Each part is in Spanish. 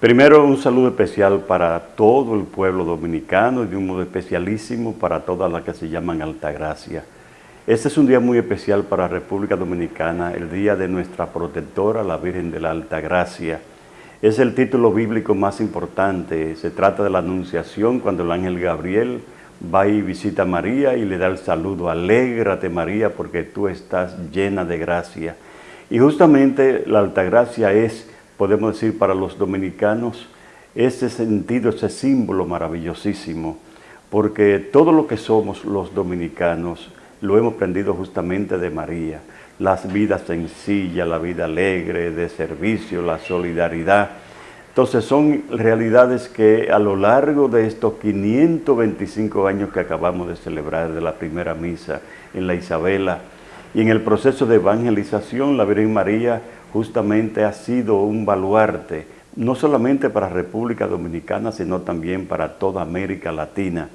Primero un saludo especial para todo el pueblo dominicano y de un modo especialísimo para todas las que se llaman Altagracia. Este es un día muy especial para República Dominicana, el día de nuestra protectora, la Virgen de la Altagracia. Es el título bíblico más importante, se trata de la anunciación cuando el ángel Gabriel va y visita a María y le da el saludo, alégrate María porque tú estás llena de gracia. Y justamente la Altagracia es podemos decir para los dominicanos, ese sentido, ese símbolo maravillosísimo, porque todo lo que somos los dominicanos lo hemos aprendido justamente de María, las vidas sencillas, la vida alegre, de servicio, la solidaridad. Entonces son realidades que a lo largo de estos 525 años que acabamos de celebrar de la primera misa en la Isabela y en el proceso de evangelización, la Virgen María justamente ha sido un baluarte, no solamente para República Dominicana, sino también para toda América Latina.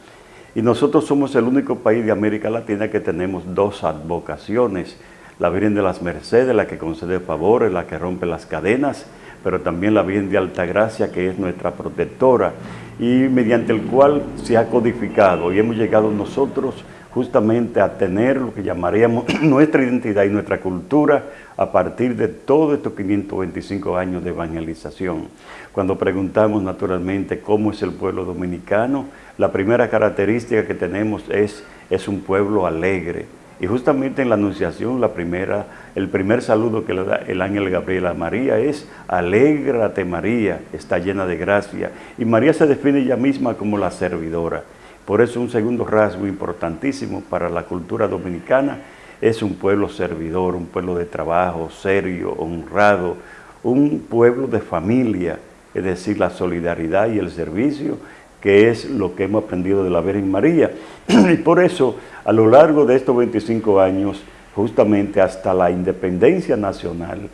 Y nosotros somos el único país de América Latina que tenemos dos advocaciones, la Virgen de las Mercedes, la que concede favores, la que rompe las cadenas, pero también la Virgen de Altagracia, que es nuestra protectora, y mediante el cual se ha codificado y hemos llegado nosotros justamente a tener lo que llamaríamos nuestra identidad y nuestra cultura a partir de todos estos 525 años de evangelización. Cuando preguntamos naturalmente cómo es el pueblo dominicano, la primera característica que tenemos es, es un pueblo alegre. Y justamente en la Anunciación, la primera, el primer saludo que le da el ángel Gabriel a María es Alégrate María, está llena de gracia. Y María se define ella misma como la servidora. Por eso un segundo rasgo importantísimo para la cultura dominicana es un pueblo servidor, un pueblo de trabajo, serio, honrado, un pueblo de familia, es decir, la solidaridad y el servicio, que es lo que hemos aprendido de la Virgen María. Y por eso, a lo largo de estos 25 años, justamente hasta la independencia nacional,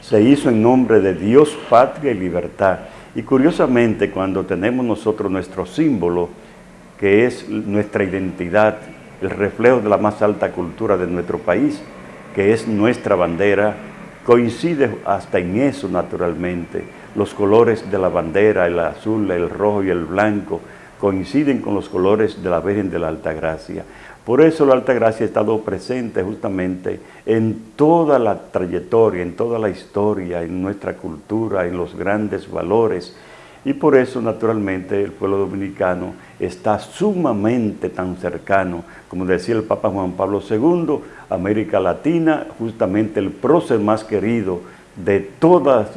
se hizo en nombre de Dios, patria y libertad. Y curiosamente, cuando tenemos nosotros nuestro símbolo, que es nuestra identidad, el reflejo de la más alta cultura de nuestro país, que es nuestra bandera, coincide hasta en eso naturalmente. Los colores de la bandera, el azul, el rojo y el blanco, coinciden con los colores de la Virgen de la Altagracia. Por eso la Altagracia ha estado presente justamente en toda la trayectoria, en toda la historia, en nuestra cultura, en los grandes valores, y por eso, naturalmente, el pueblo dominicano está sumamente tan cercano, como decía el Papa Juan Pablo II, América Latina, justamente el prócer más querido de todas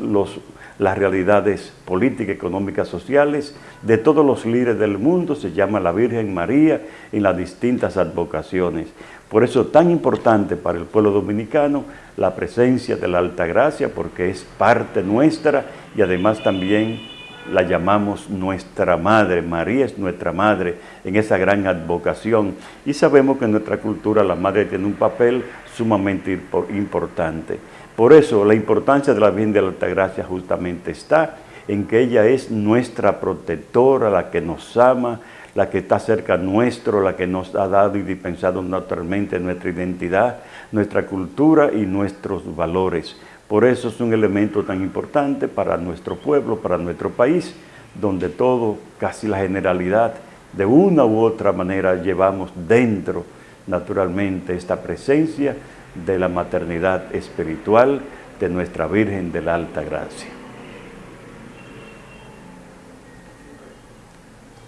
las realidades políticas, económicas, sociales, de todos los líderes del mundo, se llama la Virgen María en las distintas advocaciones. Por eso tan importante para el pueblo dominicano la presencia de la Alta Gracia, porque es parte nuestra y además también la llamamos nuestra madre, María es nuestra madre en esa gran advocación y sabemos que en nuestra cultura la madre tiene un papel sumamente importante. Por eso la importancia de la Virgen de la Altagracia justamente está en que ella es nuestra protectora, la que nos ama, la que está cerca nuestro, la que nos ha dado y dispensado naturalmente nuestra identidad, nuestra cultura y nuestros valores. Por eso es un elemento tan importante para nuestro pueblo, para nuestro país, donde todo, casi la generalidad, de una u otra manera llevamos dentro, naturalmente, esta presencia de la maternidad espiritual de nuestra Virgen de la Alta Gracia.